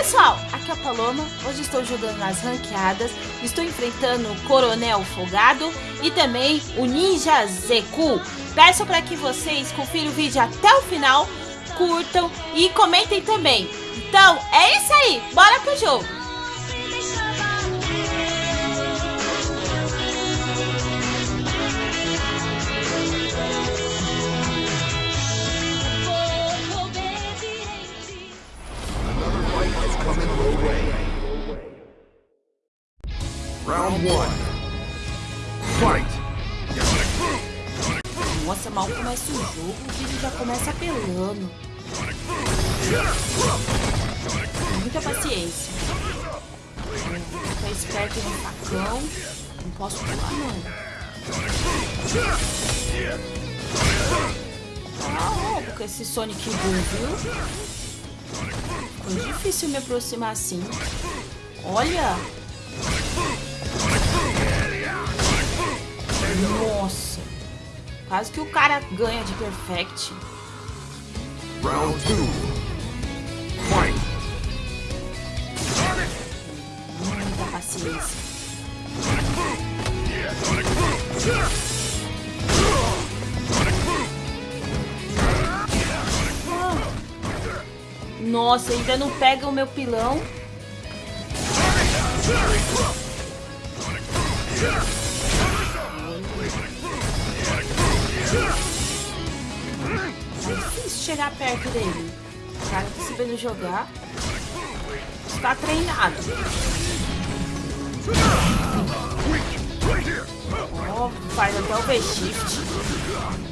pessoal, aqui é a Paloma, hoje estou jogando nas ranqueadas, estou enfrentando o Coronel Folgado e também o Ninja Zeku. Peço para que vocês confiram o vídeo até o final, curtam e comentem também. Então, é isso aí, bora pro jogo! Round one. Fight! Nossa, mal começa o jogo, o vídeo já começa apelando. Muita paciência. Vou ficar esperto no facão. Não posso pular, não. Ah, roubo com esse Sonic Boom, viu? Foi difícil me aproximar assim. Olha! Nossa. Quase que o cara ganha de perfect. Round 2. Fight. Muita paciência. Nossa, ainda não pega o meu pilão. É difícil chegar perto dele. O cara tá sabendo jogar. Está treinado. Ó, oh, faz até o V-Shift.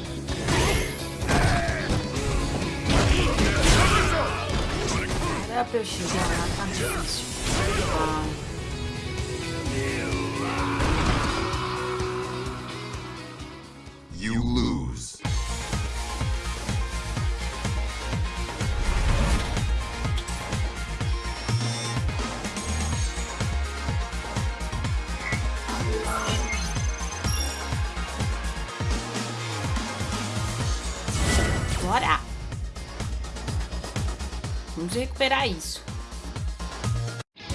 Era pra eu chegar lá, tá difícil. Ah. Bora! Vamos recuperar isso.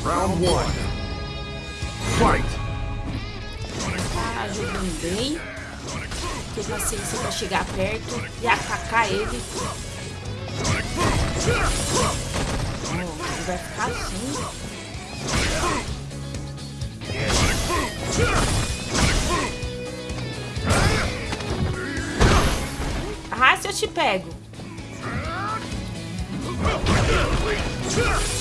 Round 1. Fight! Tá jogando bem. Ter paciência pra chegar perto e atacar ele. Oh, vai ficar assim. Ah, se eu te pego. Meu.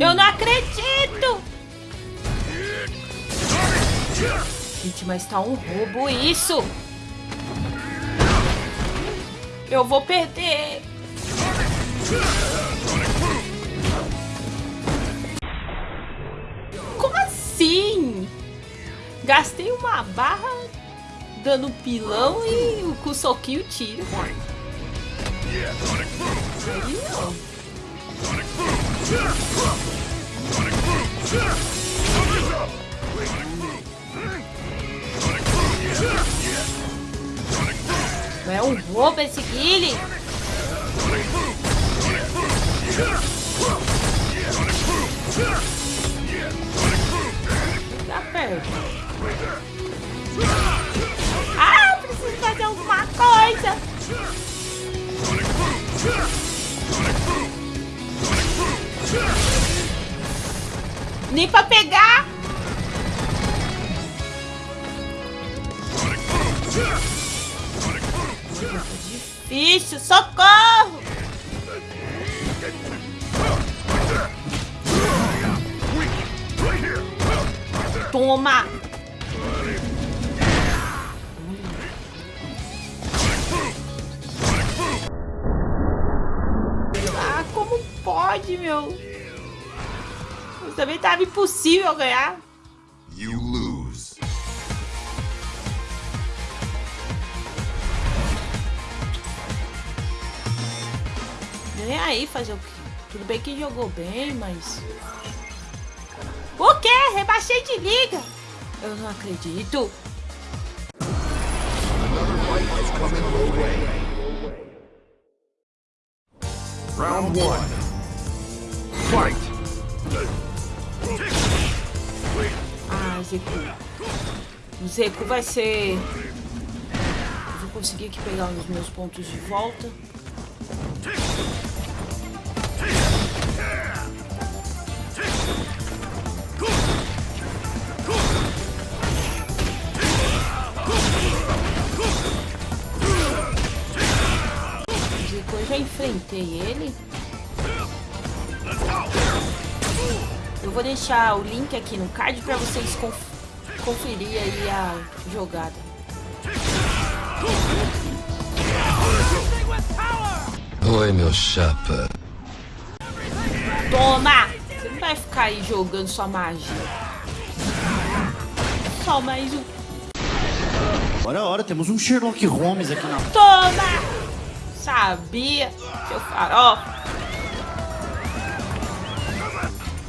Eu não acredito! Gente, mas tá um roubo isso! Eu vou perder! Gastei uma barra dando pilão e com o soquinho tiro. Não. É um roubo esse guile. Tá perto. Coisa. Nem pra pegar. Difícil, socorro! Toma! Pode, meu. Mas também tava impossível ganhar. You lose. Nem aí fazer o quê? Tudo bem que jogou bem, mas... O quê? Rebaixei de liga. Eu não acredito. Round one. Fight. Ah, Zeku. Zeku vai ser... Eu vou conseguir aqui pegar os meus pontos de volta. Zeku, eu já enfrentei ele. Eu vou deixar o link aqui no card para vocês conf conferir aí a jogada. Oi, meu chapa. Toma! Você não vai ficar aí jogando sua magia. Só mais um. Ora, ora, temos um Sherlock Holmes aqui na. Toma! Sabia, seu farol.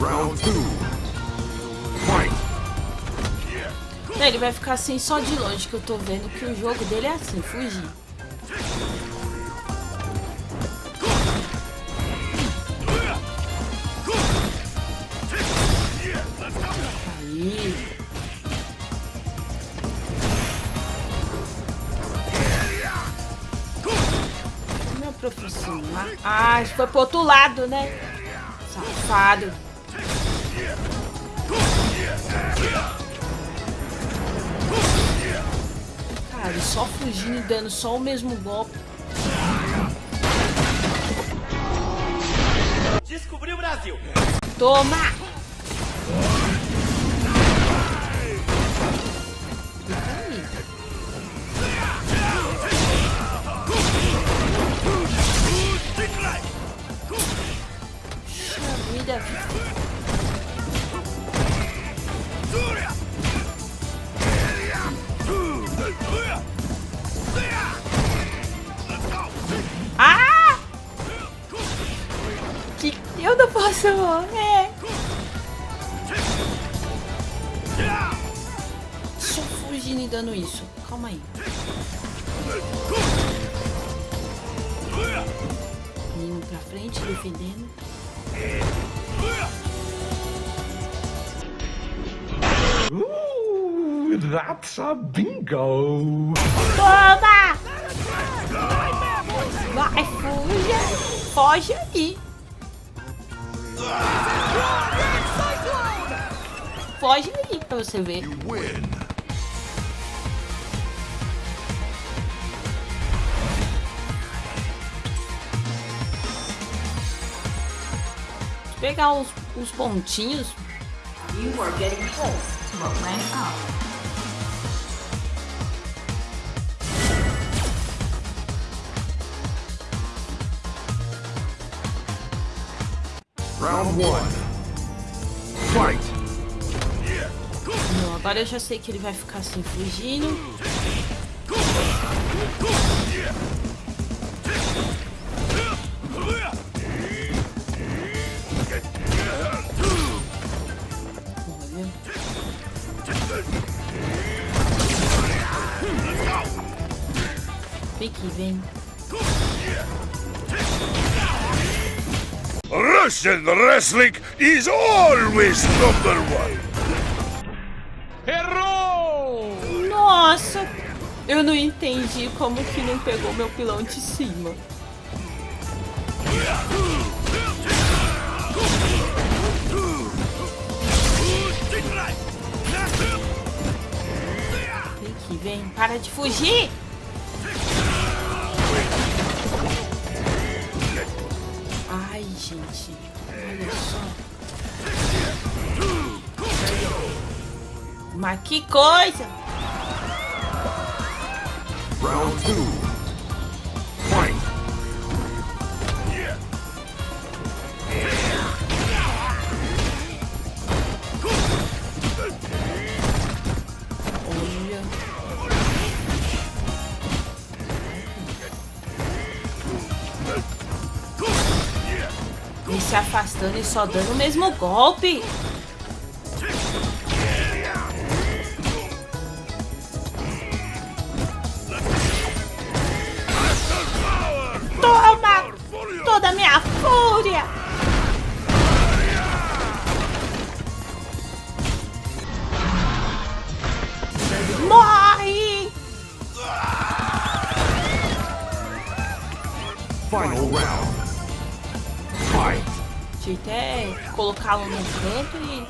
Round two. Fight. Ele vai ficar assim só de longe, que eu tô vendo que o jogo dele é assim, fugir. Meu professor. Ah, foi pro outro lado, né? Safado. Cara, só fugindo e dando só o mesmo golpe. Descobriu o Brasil. Toma! Dando isso. Calma aí. Indo pra frente, defendendo. Ooh, that's a bingo. Toma! Vai, fuja! Foge aí! Foge aí pra você ver. Pegar os, os pontinhos. You are getting close to a rank up. Round one. Fight. Não, agora eu já sei que ele vai ficar assim, fugindo. Vem que vem. Russian wrestling is always number one. Nossa! Eu não entendi como que não pegou meu pilão de cima. vem. Para de fugir! Ai, gente. Olha só. Mas que coisa! Round 2 E se afastando e só dando o mesmo golpe. Jeito é colocá-lo no canto e...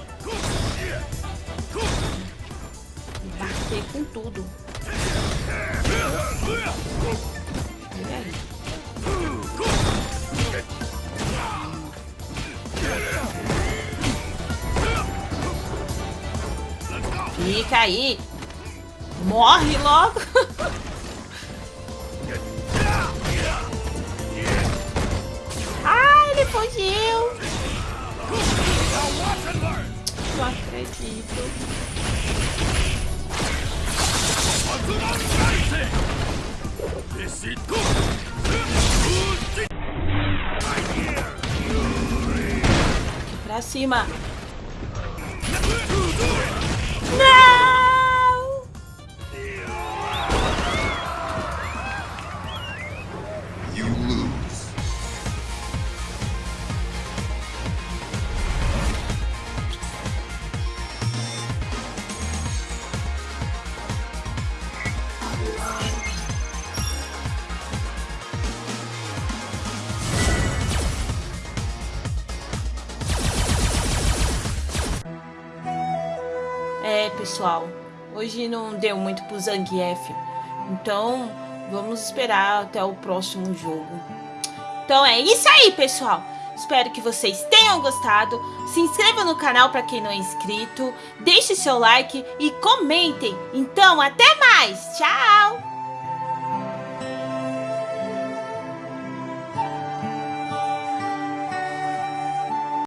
e bater com tudo. Fica aí. Morre logo. Ah, ele fugiu. Não acredito. Pra cima. Pessoal, hoje não deu muito pro Zangief. Então, vamos esperar até o próximo jogo. Então é isso aí, pessoal. Espero que vocês tenham gostado. Se inscreva no canal para quem não é inscrito. Deixe seu like e comentem. Então, até mais. Tchau!